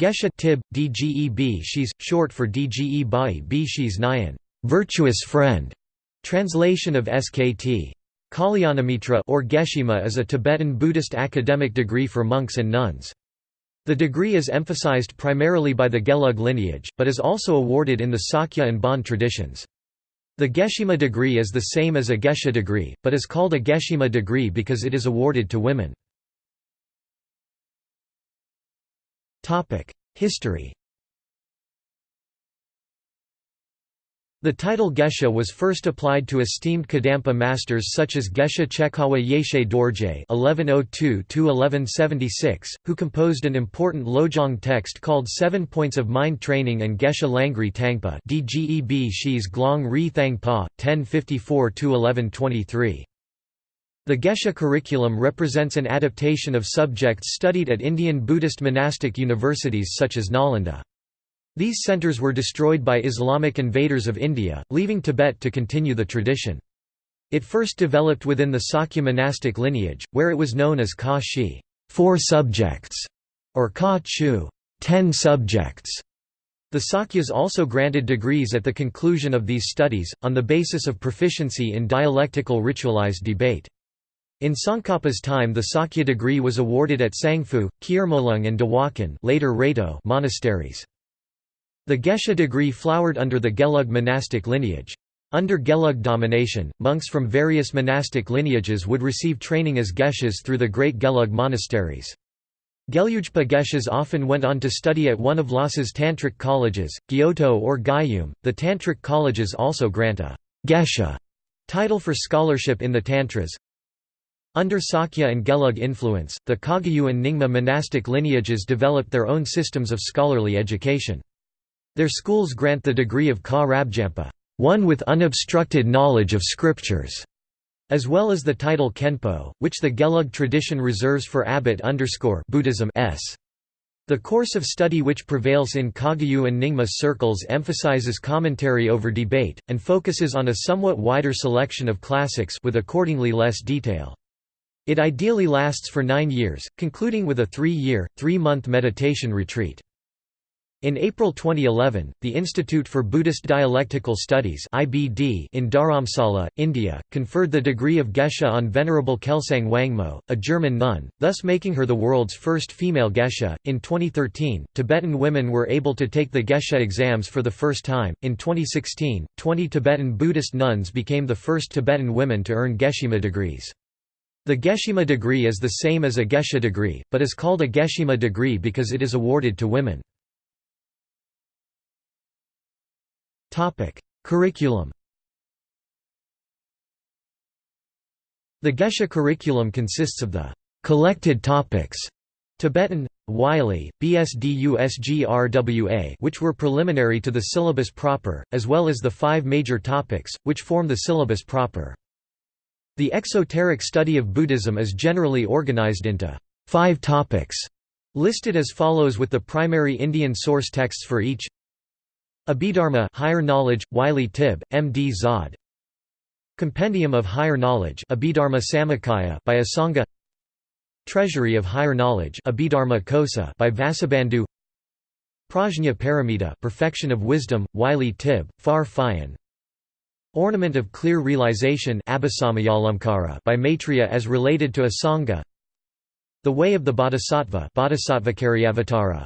Geshe tib, dgeb she's, short for dge bai b nyan, virtuous friend. Translation of SKT. Kalyanamitra or Geshima is a Tibetan Buddhist academic degree for monks and nuns. The degree is emphasized primarily by the Gelug lineage, but is also awarded in the Sakya and Bon traditions. The Geshima degree is the same as a Geshe degree, but is called a Geshima degree because it is awarded to women. History The title Geshe was first applied to esteemed Kadampa masters such as Geshe Chekawa Yeshe Dorje (1102–1176), who composed an important Lojong text called Seven Points of Mind Training, and Geshe Langri Tangpa (Dgeb Shis Glong Ri Thangpa, 1054–1123). The Geshe curriculum represents an adaptation of subjects studied at Indian Buddhist monastic universities such as Nalanda. These centers were destroyed by Islamic invaders of India, leaving Tibet to continue the tradition. It first developed within the Sakya monastic lineage, where it was known as Ka Shi four subjects", or Ka Chu ten subjects". The Sakyas also granted degrees at the conclusion of these studies, on the basis of proficiency in dialectical ritualized debate. In Tsongkhapa's time the Sakya degree was awarded at Sangphu, Kyormolung and Dawakan later monasteries. The Geshe degree flowered under the Gelug monastic lineage. Under Gelug domination, monks from various monastic lineages would receive training as Geshes through the great Gelug monasteries. Gelugpa Geshes often went on to study at one of Lhasa's tantric colleges, Gyuto or Gyum. The tantric colleges also grant a Geshe title for scholarship in the Tantras. Under Sakya and Gelug influence, the Kagyu and Nyingma monastic lineages developed their own systems of scholarly education. Their schools grant the degree of Ka Rabjampa one with unobstructed knowledge of scriptures, as well as the title Khenpo, which the Gelug tradition reserves for abbot Buddhism s. The course of study which prevails in Kagyu and Nyingma circles emphasizes commentary over debate, and focuses on a somewhat wider selection of classics with accordingly less detail. It ideally lasts for nine years, concluding with a three-year, three-month meditation retreat. In April 2011, the Institute for Buddhist Dialectical Studies (IBD) in Dharamsala, India, conferred the degree of Geshe on Venerable Kelsang Wangmo, a German nun, thus making her the world's first female Geshe. In 2013, Tibetan women were able to take the Geshe exams for the first time. In 2016, 20 Tibetan Buddhist nuns became the first Tibetan women to earn Geshima degrees. The Geshima degree is the same as a Geshe degree, but is called a Geshima degree because it is awarded to women. Curriculum. The Geshe curriculum consists of the collected topics Tibetan, Wylie, BSDUSGRWA which were preliminary to the syllabus proper, as well as the five major topics, which form the syllabus proper. The exoteric study of Buddhism is generally organized into five topics, listed as follows with the primary Indian source texts for each. Abhidharma Higher Knowledge, Wylie Tib, M.D. Zod. Compendium of Higher Knowledge Abhidharma Samuccaya by Asanga. Treasury of Higher Knowledge Abhidharma Kosa by Vasubandhu. Prajna Paramita Perfection of Wisdom, Wylie Tib, Phar Phyin Ornament of Clear Realization by Maitreya as related to Asanga. The Way of the Bodhisattva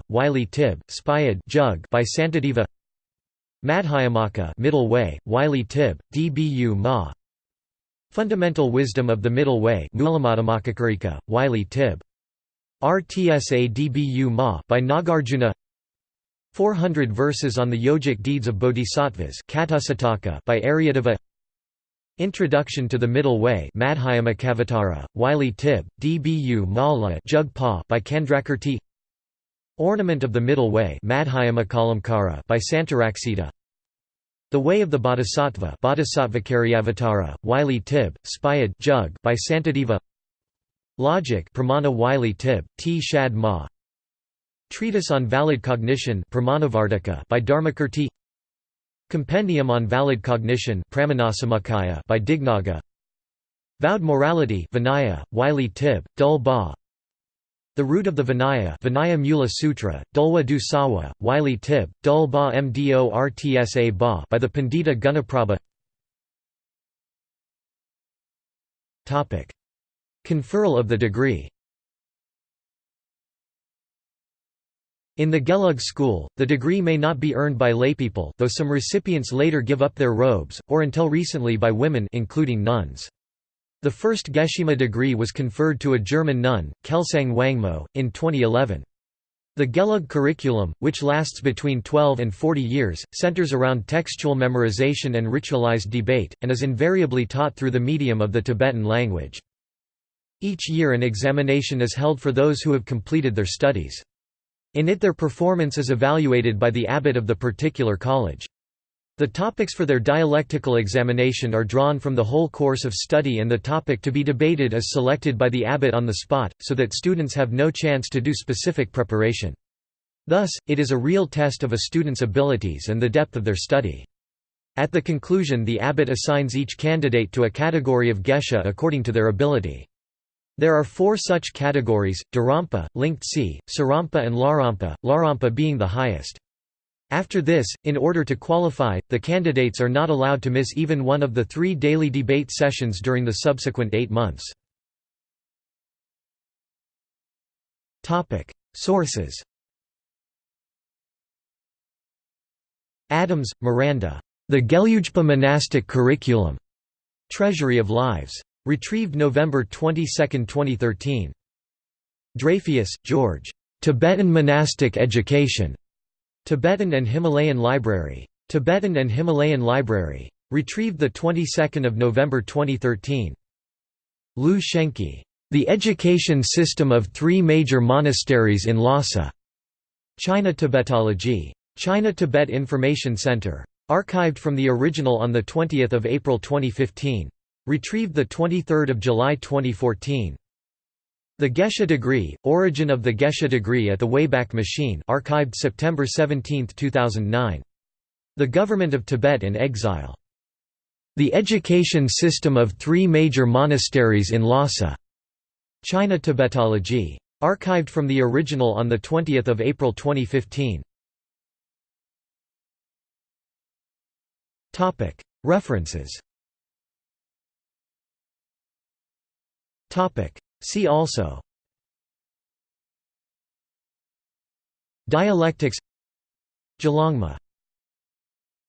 Wylie Tib, Spayad Jug by Santideva. Madhyamaka Middle Way, Wylie Tib, Dbu Ma. Fundamental Wisdom of the Middle Way Wylie Tib. RTSA Dbu Ma by Nagarjuna 400 Verses on the Yogic Deeds of Bodhisattvas by Aryadeva Introduction to the Middle Way Madhyamakavatara, Wylie Tib, Dbu Mala Jugpa by Candrakirti Ornament of the Middle Way by Santaraksita. The Way of the Bodhisattva Bodhisattvacaryavatara, Wylie Tib, Spayad Jug by Santideva. Logic Pramana Wylie Tib, T. Shad Ma Treatise on Valid Cognition by Dharmakirti. Compendium on Valid Cognition by Dignaga. Vowed Morality Vinaya, Wylie Tib, Dul Ba. The root of the Vinaya Vinaya Mula Sutra, Dulwa du Sawa, Wylie Tib, Dul Ba Mdortsa Ba by the Pandita Gunaprabha. Conferral of the degree In the Gelug school, the degree may not be earned by laypeople though some recipients later give up their robes, or until recently by women including nuns. The first Geshima degree was conferred to a German nun, Kelsang Wangmo, in 2011. The Gelug curriculum, which lasts between 12 and 40 years, centers around textual memorization and ritualized debate, and is invariably taught through the medium of the Tibetan language. Each year an examination is held for those who have completed their studies. In it their performance is evaluated by the abbot of the particular college. The topics for their dialectical examination are drawn from the whole course of study and the topic to be debated is selected by the abbot on the spot, so that students have no chance to do specific preparation. Thus, it is a real test of a student's abilities and the depth of their study. At the conclusion the abbot assigns each candidate to a category of geshe according to their ability. There are four such categories, Dharampa, Lingtse, Sarampa and Lharampa, Lharampa being the highest. After this, in order to qualify, the candidates are not allowed to miss even one of the three daily debate sessions during the subsequent eight months. Sources Adams, Miranda. The Gelugpa Monastic Curriculum. Treasury of Lives. Retrieved November 22, 2013. Dreyfus, Georges. Tibetan Monastic Education. Tibetan and Himalayan Library. Tibetan and Himalayan Library. Retrieved the 22nd of November 2013. Lu Shenki. The Education System of Three Major Monasteries in Lhasa. China Tibetology. China Tibet Information Center. Archived from the original on 20 April 2015. Retrieved 23 July 2014. The Geshe degree, origin of the Geshe degree at the Wayback Machine archived September 17, 2009. The Government of Tibet in Exile. The Education System of Three Major Monasteries in Lhasa. China Tibetology. Archived from the original on 20 April 2015. References See also. Dialectics. Gelongma